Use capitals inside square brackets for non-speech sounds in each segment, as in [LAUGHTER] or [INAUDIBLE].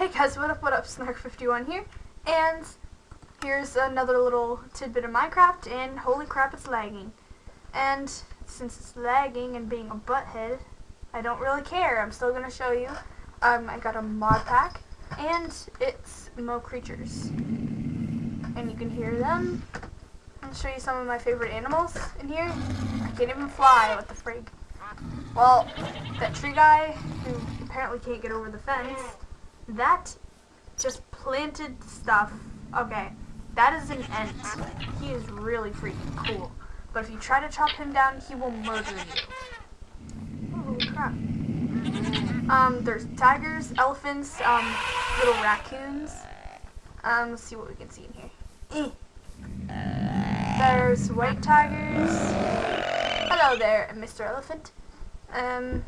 Hey guys, what up, what up, Snark51 here, and here's another little tidbit of Minecraft, and holy crap, it's lagging. And since it's lagging and being a butthead, I don't really care, I'm still to show you. Um, I got a mod pack, and it's Mo Creatures. And you can hear them. I'll show you some of my favorite animals in here. I can't even fly, what the frig. Well, that tree guy, who apparently can't get over the fence, that just planted stuff. Okay, that is an ent. He is really freaking cool. But if you try to chop him down, he will murder you. Oh, holy crap. Um, there's tigers, elephants, um, little raccoons. Um, let's see what we can see in here. Eh. There's white tigers. Hello there, Mr. Elephant. Um,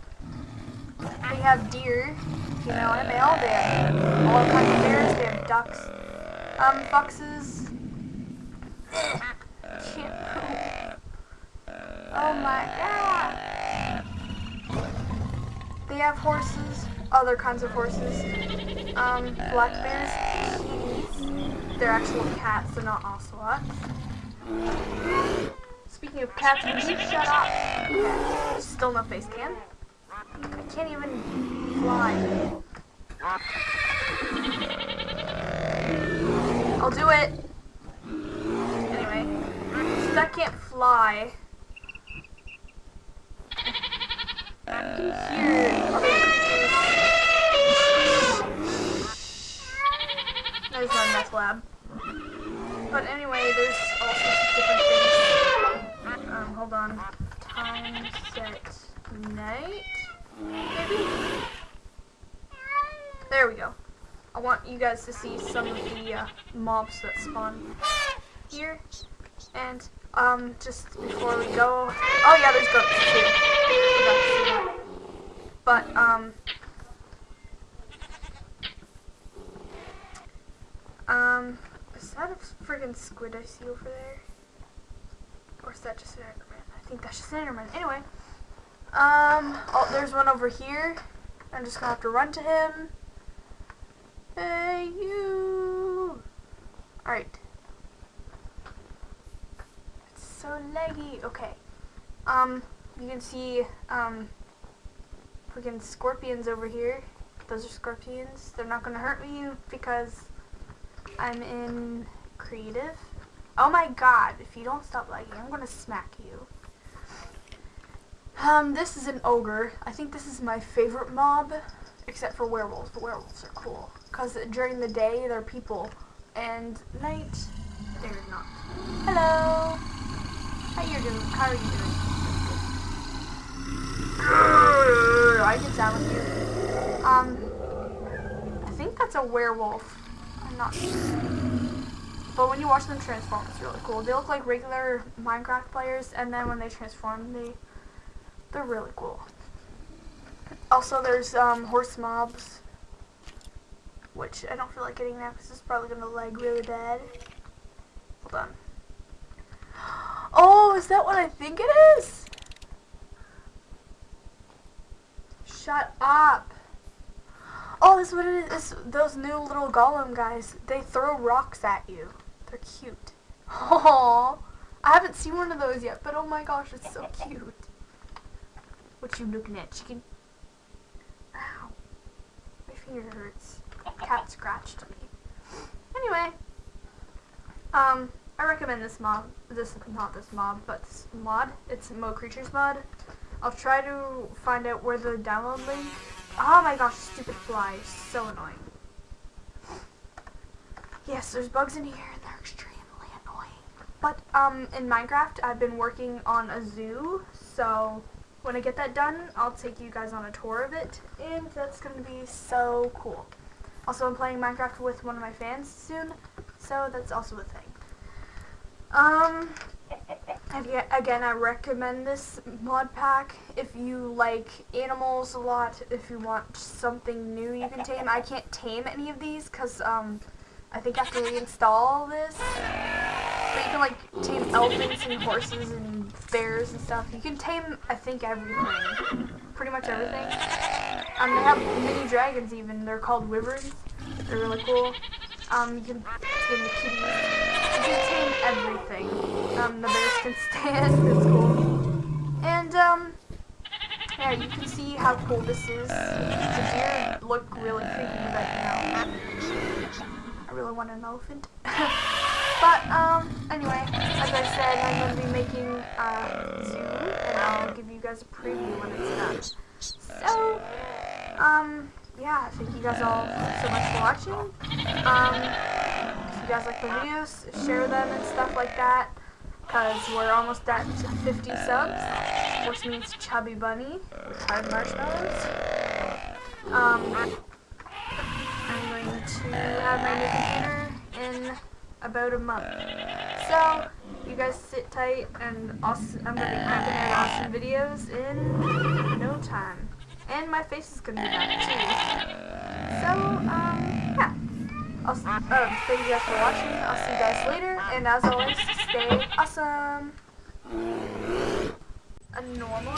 we have deer, female and male. They have all kinds of bears. They have ducks, um, foxes. oh my god! They have horses, other kinds of horses. Um, black bears. They're actually cats. They're not ocelots. Speaking of cats, you shut up? Still no face cam. I can't even fly. I'll do it. Anyway, since I can't fly. There's my meth lab. But anyway, there's all sorts of different things. Um, hold on. Time set night. There we go. I want you guys to see some of the uh, mobs that spawn here. And, um, just before we go... Oh yeah, there's goats too. But, um... Um, is that a friggin' squid I see over there? Or is that just an Enderman? I think that's just an Enderman. Anyway. Um, oh, there's one over here. I'm just gonna have to run to him. Hey, you! Alright. It's so laggy. Okay. Um, you can see, um, freaking scorpions over here. Those are scorpions. They're not gonna hurt me because I'm in creative. Oh my god, if you don't stop lagging, I'm gonna smack you. Um, this is an ogre. I think this is my favorite mob, except for werewolves. But werewolves are cool. Because during the day, they're people. And night, they're not. Hello! How you doing? How are you doing? I can sound with you. Um, I think that's a werewolf. I'm not. But when you watch them transform, it's really cool. They look like regular Minecraft players, and then when they transform, they they're really cool. Also, there's um, horse mobs, which I don't feel like getting now because it's probably going to lag really bad. Hold on. Oh, is that what I think it is? Shut up. Oh, this is what it is. It's those new little golem guys. They throw rocks at you. They're cute. Oh, I haven't seen one of those yet, but oh my gosh, it's so cute. What you looking at, chicken? Ow. My finger hurts. Cat scratched me. Anyway. Um, I recommend this mob. This, not this mob, but this mod. It's Mo Creatures mod. I'll try to find out where the download link. Oh my gosh, stupid fly so annoying. Yes, there's bugs in here and they're extremely annoying. But, um, in Minecraft, I've been working on a zoo, so when I get that done, I'll take you guys on a tour of it, and that's going to be so cool. Also, I'm playing Minecraft with one of my fans soon, so that's also a thing. Um, again, I recommend this mod pack if you like animals a lot, if you want something new you can tame. I can't tame any of these because um, I think I have to reinstall this. But you can like tame elephants and horses and bears and stuff. You can tame, I think, everything. Pretty much everything. Um, they have mini dragons even. They're called wyverns. They're really cool. Um, you can tame the kitties. You can tame everything. Um, the bears can [LAUGHS] stand. It's cool. And um, yeah, you can see how cool this is. The deer look really creepy, you know, I really want an elephant. [LAUGHS] but um, anyway, as I said, I'm going to be making a zoo, and I'll give you guys a preview when it's done. So, um, yeah, thank you guys all so much for watching. Um, if you guys like the videos, share them and stuff like that. Because we're almost at 50 subs, which means Chubby Bunny hard marshmallows. Um, I'm going to have my new computer in about a month. So, you guys sit tight and awesome, I'm going to be cranking out awesome videos in no time. And my face is to be back too. So, um, yeah. I'll, um, thank you guys for watching. I'll see you guys later. And as always, stay awesome. A normal